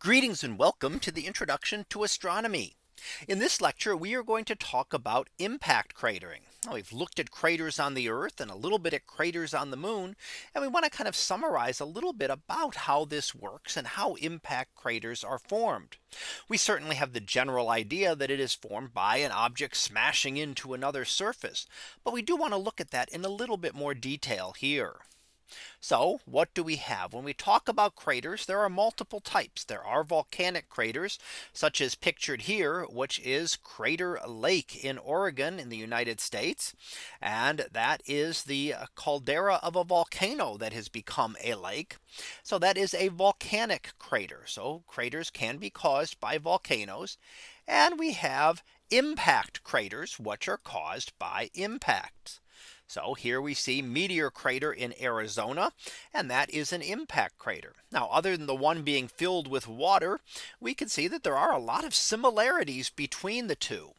Greetings and welcome to the introduction to astronomy. In this lecture, we are going to talk about impact cratering. Now, we've looked at craters on the Earth and a little bit at craters on the moon. And we want to kind of summarize a little bit about how this works and how impact craters are formed. We certainly have the general idea that it is formed by an object smashing into another surface. But we do want to look at that in a little bit more detail here. So what do we have when we talk about craters? There are multiple types. There are volcanic craters such as pictured here, which is Crater Lake in Oregon in the United States. And that is the caldera of a volcano that has become a lake. So that is a volcanic crater. So craters can be caused by volcanoes. And we have impact craters, which are caused by impacts. So here we see Meteor Crater in Arizona. And that is an impact crater. Now other than the one being filled with water, we can see that there are a lot of similarities between the two.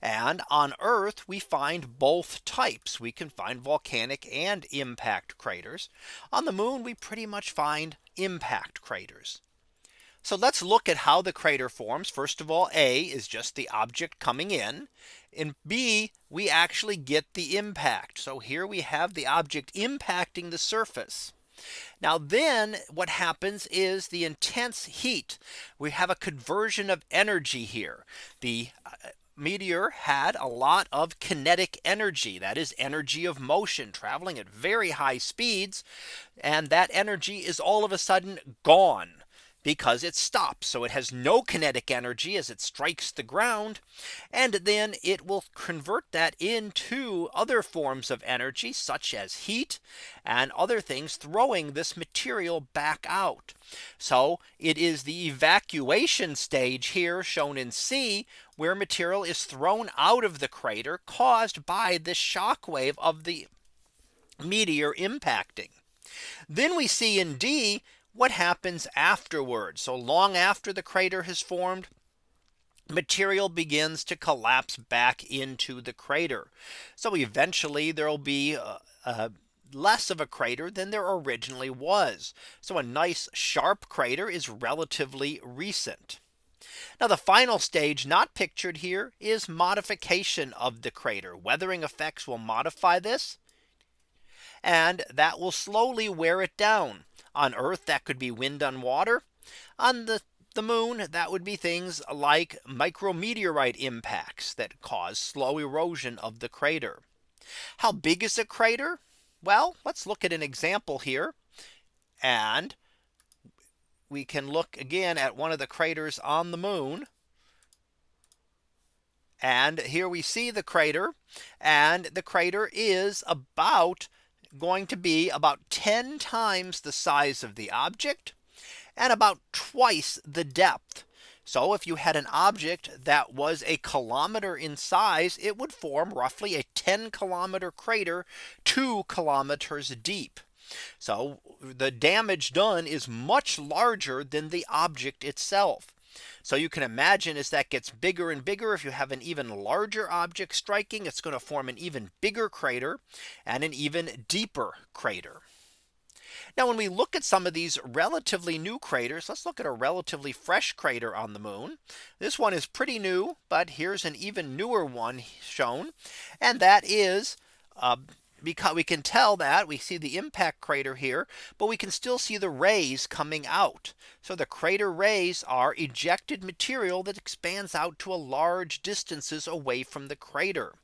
And on Earth, we find both types. We can find volcanic and impact craters. On the moon, we pretty much find impact craters. So let's look at how the crater forms. First of all, A is just the object coming in. In B, we actually get the impact. So here we have the object impacting the surface. Now then what happens is the intense heat. We have a conversion of energy here. The uh, meteor had a lot of kinetic energy that is energy of motion traveling at very high speeds and that energy is all of a sudden gone because it stops. So it has no kinetic energy as it strikes the ground. And then it will convert that into other forms of energy such as heat and other things throwing this material back out. So it is the excavation stage here shown in C where material is thrown out of the crater caused by the shock wave of the meteor impacting. Then we see in D what happens afterwards. So long after the crater has formed, material begins to collapse back into the crater. So eventually there will be uh, uh, less of a crater than there originally was. So a nice sharp crater is relatively recent. Now the final stage not pictured here is modification of the crater. Weathering effects will modify this. And that will slowly wear it down. On Earth that could be wind on water. On the the moon that would be things like micrometeorite impacts that cause slow erosion of the crater. How big is a crater? Well, let's look at an example here. And we can look again at one of the craters on the moon. And here we see the crater and the crater is about going to be about 10 times the size of the object and about twice the depth. So if you had an object that was a kilometer in size, it would form roughly a 10 kilometer crater two kilometers deep. So the damage done is much larger than the object itself. So you can imagine as that gets bigger and bigger, if you have an even larger object striking, it's going to form an even bigger crater and an even deeper crater. Now when we look at some of these relatively new craters, let's look at a relatively fresh crater on the moon. This one is pretty new, but here's an even newer one shown. And that is uh, because we can tell that we see the impact crater here, but we can still see the rays coming out. So the crater rays are ejected material that expands out to a large distances away from the crater.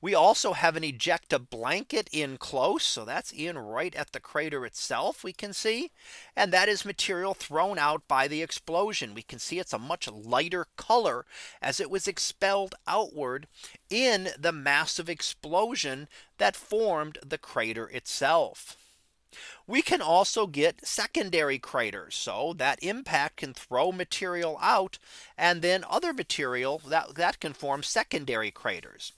We also have an ejecta blanket in close. So that's in right at the crater itself we can see. And that is material thrown out by the explosion. We can see it's a much lighter color as it was expelled outward in the massive explosion that formed the crater itself. We can also get secondary craters. So that impact can throw material out and then other material that that can form secondary craters.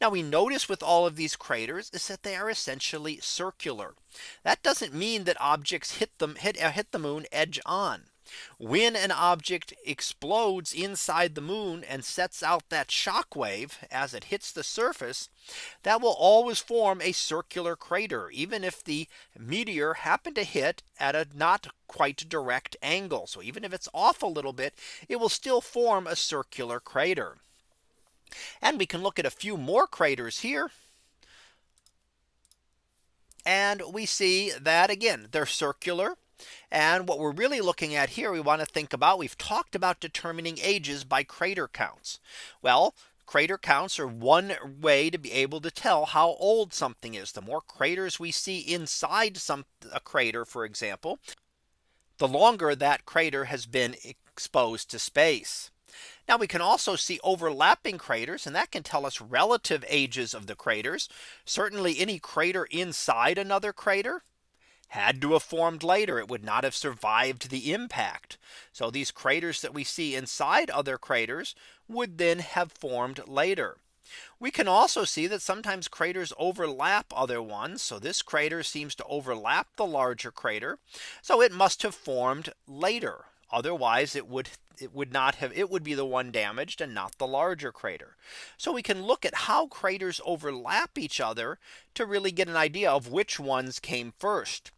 Now we notice with all of these craters is that they are essentially circular. That doesn't mean that objects hit them hit, uh, hit the moon edge on. When an object explodes inside the moon and sets out that shock wave as it hits the surface, that will always form a circular crater, even if the meteor happened to hit at a not quite direct angle. So even if it's off a little bit, it will still form a circular crater. And we can look at a few more craters here. And we see that again, they're circular. And what we're really looking at here, we want to think about, we've talked about determining ages by crater counts. Well, crater counts are one way to be able to tell how old something is. The more craters we see inside some a crater, for example, the longer that crater has been exposed to space. Now we can also see overlapping craters and that can tell us relative ages of the craters. Certainly any crater inside another crater had to have formed later. It would not have survived the impact. So these craters that we see inside other craters would then have formed later. We can also see that sometimes craters overlap other ones. So this crater seems to overlap the larger crater. So it must have formed later. Otherwise it would it would not have it would be the one damaged and not the larger crater. So we can look at how craters overlap each other to really get an idea of which ones came first.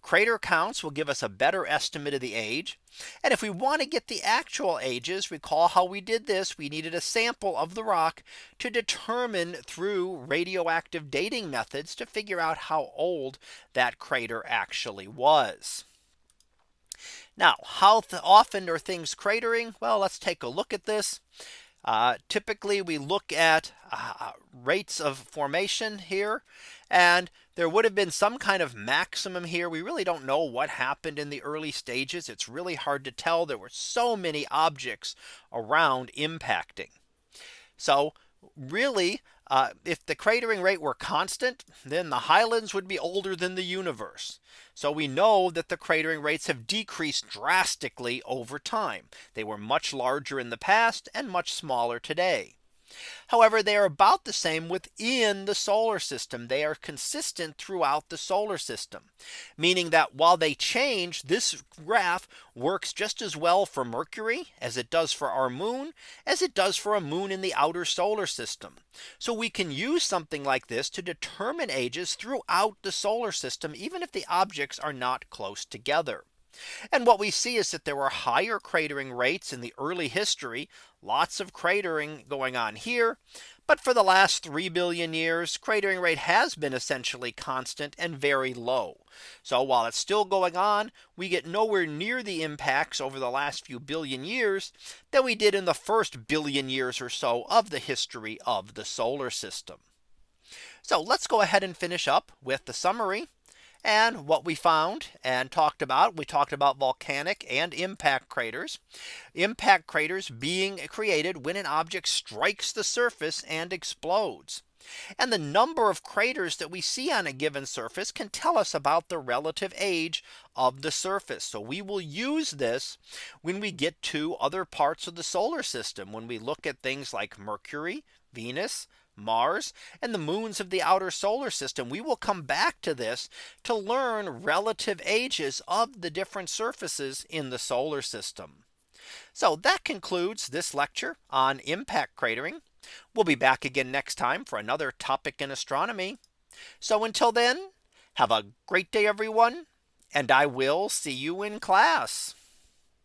Crater counts will give us a better estimate of the age. And if we want to get the actual ages, recall how we did this. We needed a sample of the rock to determine through radioactive dating methods to figure out how old that crater actually was. Now, how often are things cratering? Well, let's take a look at this. Uh, typically, we look at uh, rates of formation here. And there would have been some kind of maximum here. We really don't know what happened in the early stages. It's really hard to tell. There were so many objects around impacting. So really, uh, if the cratering rate were constant, then the highlands would be older than the universe. So we know that the cratering rates have decreased drastically over time. They were much larger in the past and much smaller today. However, they are about the same within the solar system. They are consistent throughout the solar system, meaning that while they change, this graph works just as well for Mercury as it does for our moon, as it does for a moon in the outer solar system. So we can use something like this to determine ages throughout the solar system, even if the objects are not close together. And what we see is that there were higher cratering rates in the early history, lots of cratering going on here. But for the last 3 billion years, cratering rate has been essentially constant and very low. So while it's still going on, we get nowhere near the impacts over the last few billion years that we did in the first billion years or so of the history of the solar system. So let's go ahead and finish up with the summary. And what we found and talked about, we talked about volcanic and impact craters. Impact craters being created when an object strikes the surface and explodes. And the number of craters that we see on a given surface can tell us about the relative age of the surface. So we will use this when we get to other parts of the solar system, when we look at things like Mercury, Venus, Mars and the moons of the outer solar system. We will come back to this to learn relative ages of the different surfaces in the solar system. So that concludes this lecture on impact cratering. We'll be back again next time for another topic in astronomy. So until then, have a great day, everyone, and I will see you in class.